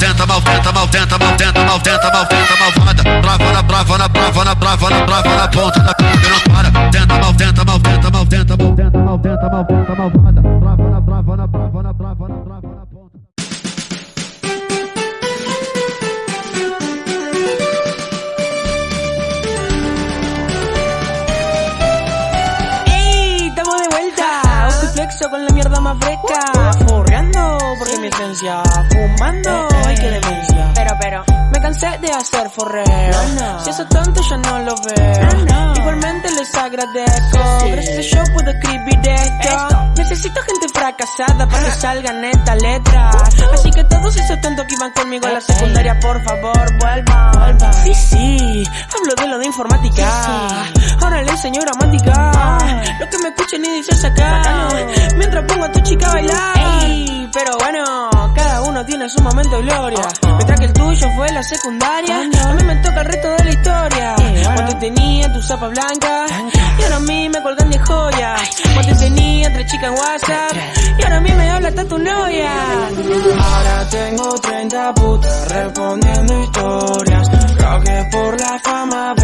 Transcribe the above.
tenta, mal tenta, mal tenta, mal tenta, mal tenta, mal tenta, malvada. Trava na brava, na brava, na brava, na brava, na ponta da não para. Tenta, mal tenta, mal tenta, mal tenta, mal tenta, malvada. Trava Y flexo con la mierda más fresca. Forreando porque mi esencia. Fumando. Ay, qué demencia. Pero, pero, Me cansé de hacer forreo. Si eso tanto ya no lo veo. Igualmente les agradezco. Gracias a yo puedo escribir esto. Necesito gente fracasada para que salgan estas letras. Así que todos esos tantos que iban conmigo a la secundaria, por favor, vuelvan. Sí, sí, hablo de lo de informática. Ahora le enseño gramática. Sacar. Bacano. Mientras pongo a tu chica a bailar. Ey. Pero bueno, cada uno tiene su momento de gloria. Mientras que el tuyo fue la secundaria, a mí me toca el resto de la historia. Eh, bueno. Cuando tenía tu zapa blanca, Blanca. y ahora a mí me colgan de joya. Cuando tenía tres chicas en WhatsApp, y ahora a mí me habla hasta tu novia. Ahora tengo 30 putas respondiendo historias. Creo que por la fama,